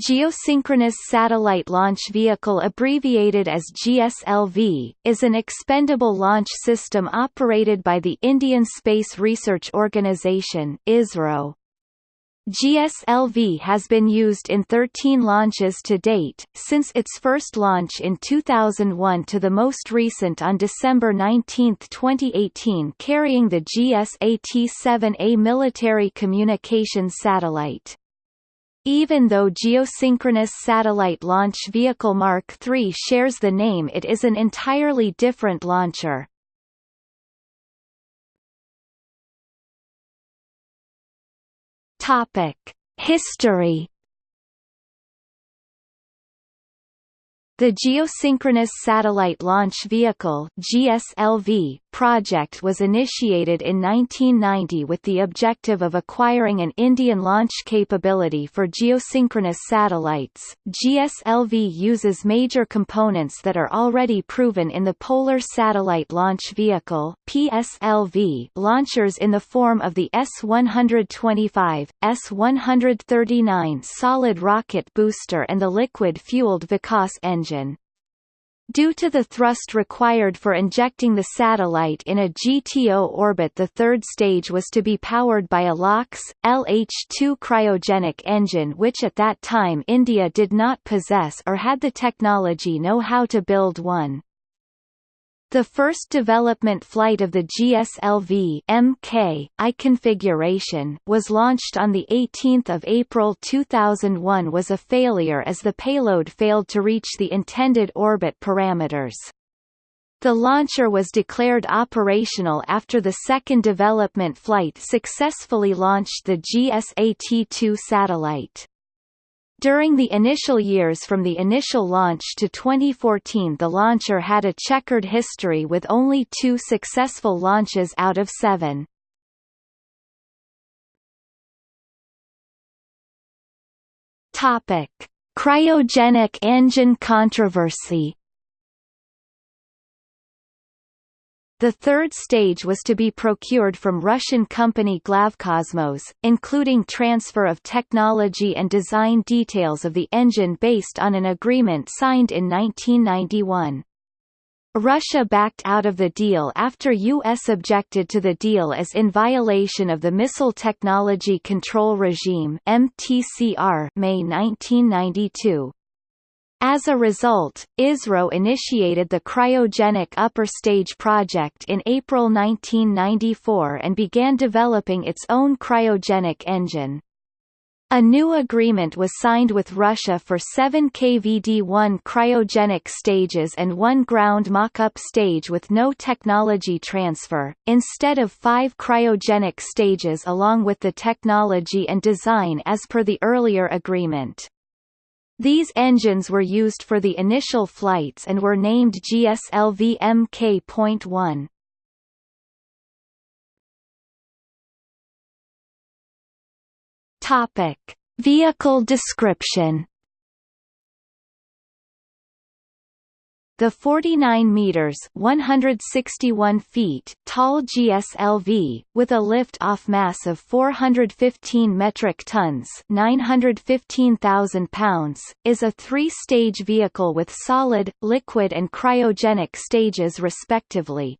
Geosynchronous Satellite Launch Vehicle abbreviated as GSLV, is an expendable launch system operated by the Indian Space Research Organisation ISRO. GSLV has been used in 13 launches to date, since its first launch in 2001 to the most recent on December 19, 2018 carrying the GSAT-7A military communications satellite. Even though Geosynchronous Satellite Launch Vehicle Mark III shares the name it is an entirely different launcher. History The Geosynchronous Satellite Launch Vehicle GSLV project was initiated in 1990 with the objective of acquiring an Indian launch capability for geosynchronous satellites. GSLV uses major components that are already proven in the Polar Satellite Launch Vehicle PSLV launchers in the form of the S-125, S-139 solid rocket booster and the liquid-fueled Vikas engine. Due to the thrust required for injecting the satellite in a GTO orbit the third stage was to be powered by a LOX, LH-2 cryogenic engine which at that time India did not possess or had the technology know how to build one. The first development flight of the GSLV Mk I configuration was launched on the 18th of April 2001 was a failure as the payload failed to reach the intended orbit parameters. The launcher was declared operational after the second development flight successfully launched the GSAT-2 satellite. During the initial years from the initial launch to 2014 the launcher had a checkered history with only two successful launches out of seven. Topic. Cryogenic engine controversy The third stage was to be procured from Russian company Glavkosmos, including transfer of technology and design details of the engine based on an agreement signed in 1991. Russia backed out of the deal after U.S. objected to the deal as in violation of the Missile Technology Control Regime May 1992. As a result, ISRO initiated the cryogenic upper stage project in April 1994 and began developing its own cryogenic engine. A new agreement was signed with Russia for seven KVD-1 cryogenic stages and one ground mock-up stage with no technology transfer, instead of five cryogenic stages along with the technology and design as per the earlier agreement. These engines were used for the initial flights and were named GSLV Mk.1. Topic: Vehicle description The 49 meters (161 feet) tall GSLV, with a lift-off mass of 415 metric tons (915,000 pounds), is a three-stage vehicle with solid, liquid and cryogenic stages respectively.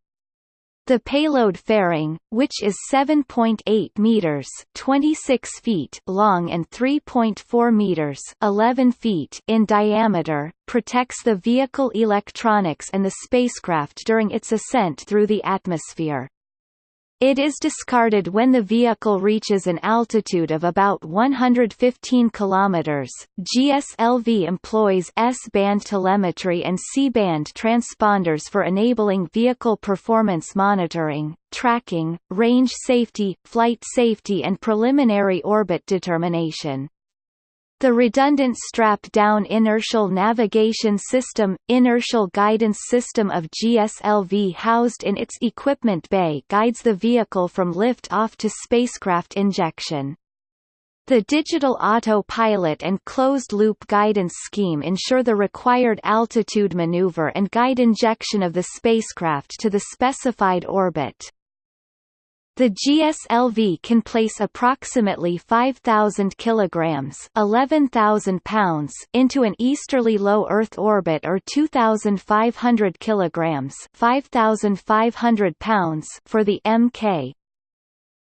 The payload fairing, which is 7.8 meters (26 feet) long and 3.4 meters (11 feet) in diameter, protects the vehicle electronics and the spacecraft during its ascent through the atmosphere. It is discarded when the vehicle reaches an altitude of about 115 km. GSLV employs S-band telemetry and C-band transponders for enabling vehicle performance monitoring, tracking, range safety, flight safety and preliminary orbit determination. The redundant strap-down inertial navigation system, inertial guidance system of GSLV housed in its equipment bay guides the vehicle from lift-off to spacecraft injection. The digital autopilot and closed-loop guidance scheme ensure the required altitude maneuver and guide injection of the spacecraft to the specified orbit. The GSLV can place approximately 5,000 kilograms (11,000 pounds) into an easterly low Earth orbit or 2,500 kilograms (5,500 pounds) for the Mk.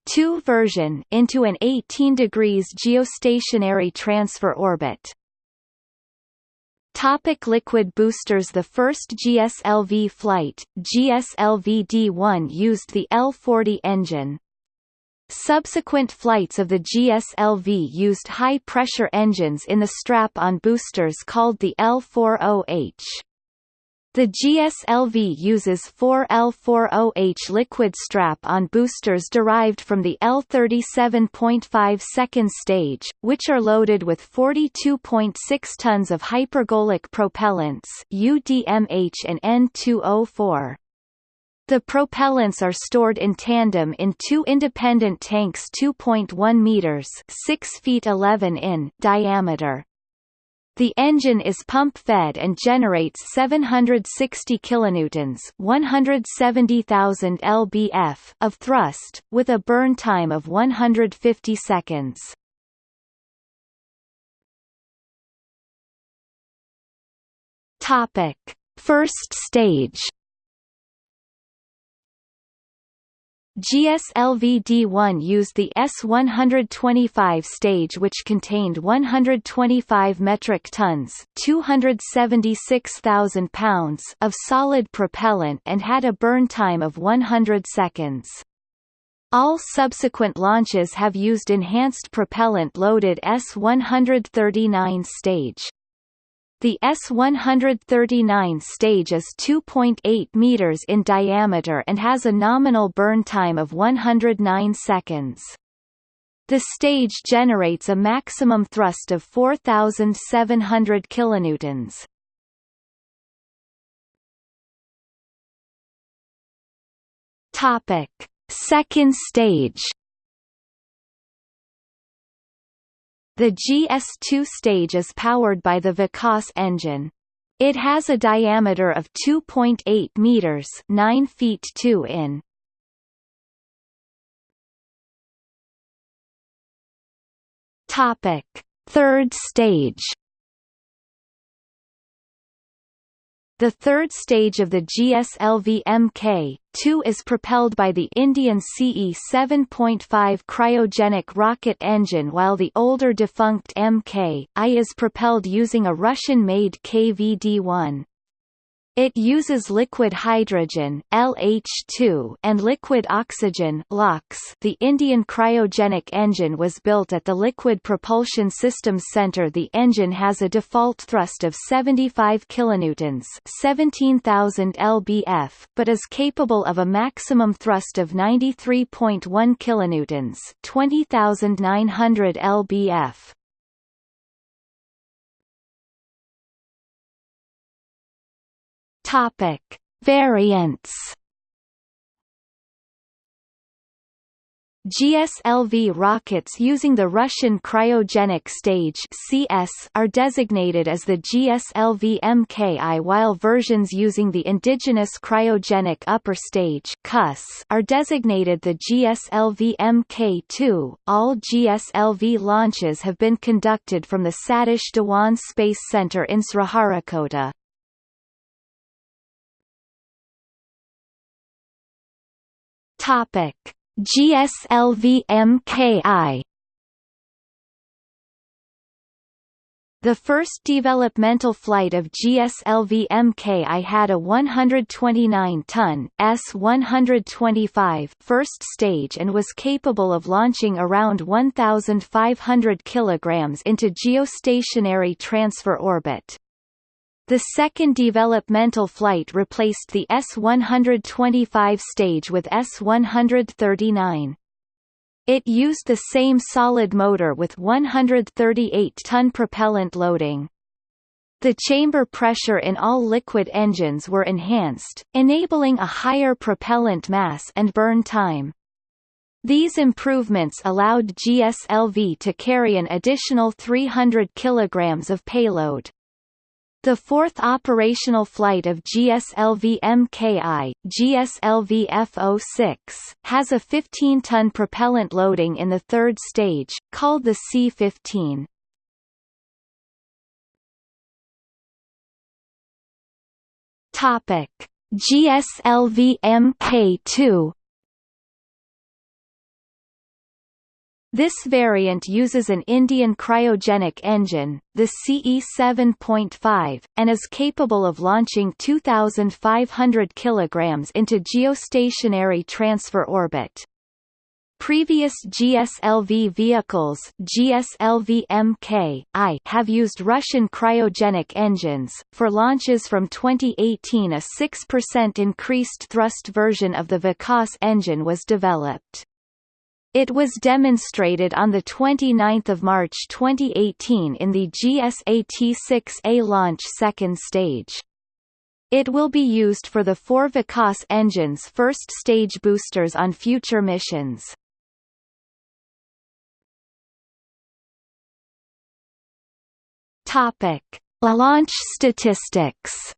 2 version into an 18 degrees geostationary transfer orbit. Topic liquid boosters The first GSLV flight, GSLV-D1 used the L-40 engine. Subsequent flights of the GSLV used high-pressure engines in the strap-on boosters called the L-40H. The GSLV uses 4L40H liquid strap-on boosters derived from the L37.5 second stage, which are loaded with 42.6 tons of hypergolic propellants UDMH and N2O4. The propellants are stored in tandem in two independent tanks 2.1 meters 6 feet 11 in diameter. The engine is pump-fed and generates 760 kilonewtons, 170,000 lbf of thrust, with a burn time of 150 seconds. Topic: First stage GSLV-D1 used the S-125 stage which contained 125 metric tons 276,000 pounds of solid propellant and had a burn time of 100 seconds. All subsequent launches have used enhanced propellant-loaded S-139 stage. The S-139 stage is 2.8 meters in diameter and has a nominal burn time of 109 seconds. The stage generates a maximum thrust of 4,700 kilonewtons. Topic: Second stage The GS2 stage is powered by the Vikas engine. It has a diameter of 2.8 meters, 9 feet 2 in. Topic: Third stage. The third stage of the GSLV Mk-2 is propelled by the Indian CE-7.5 cryogenic rocket engine while the older defunct Mk-I is propelled using a Russian-made KVD-1. It uses liquid hydrogen LH2 and liquid oxygen LOX. The Indian cryogenic engine was built at the Liquid Propulsion Systems Center. The engine has a default thrust of 75 kilonewtons, 17,000 lbf, but is capable of a maximum thrust of 93.1 kilonewtons, 20,900 lbf. Topic: Variants. GSLV rockets using the Russian cryogenic stage CS are designated as the GSLV MKI while versions using the indigenous cryogenic upper stage CUS are designated the GSLV MK2. All GSLV launches have been conducted from the Satish Dhawan Space Center in Sriharikota. Topic: GSLV MKI The first developmental flight of GSLV MKI had a 129-ton S-125 first stage and was capable of launching around 1,500 kilograms into geostationary transfer orbit. The second developmental flight replaced the S-125 stage with S-139. It used the same solid motor with 138-ton propellant loading. The chamber pressure in all liquid engines were enhanced, enabling a higher propellant mass and burn time. These improvements allowed GSLV to carry an additional 300 kg of payload. The fourth operational flight of GSLV MKI, GSLV F-06, has a 15-ton propellant loading in the third stage, called the C-15. Topic: GSLV Mk2 This variant uses an Indian cryogenic engine, the CE 7.5, and is capable of launching 2,500 kg into geostationary transfer orbit. Previous GSLV vehicles GSLV MK I have used Russian cryogenic engines. For launches from 2018 a 6% increased thrust version of the Vikas engine was developed. It was demonstrated on 29 March 2018 in the GSAT-6A launch second stage. It will be used for the four Vikas engines first stage boosters on future missions. Topic: Launch statistics.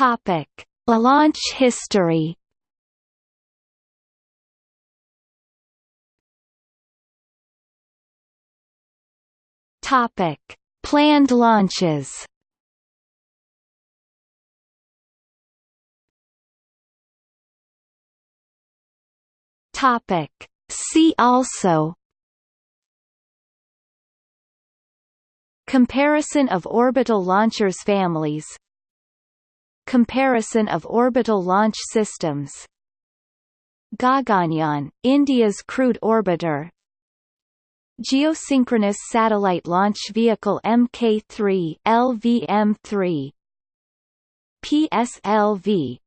Topic: Launch history. Topic: Planned launches. Topic: See also Comparison of orbital launchers families Comparison of orbital launch systems. Gaganyaan, India's crewed orbiter. Geosynchronous Satellite Launch Vehicle Mk3 LVM3 PSLV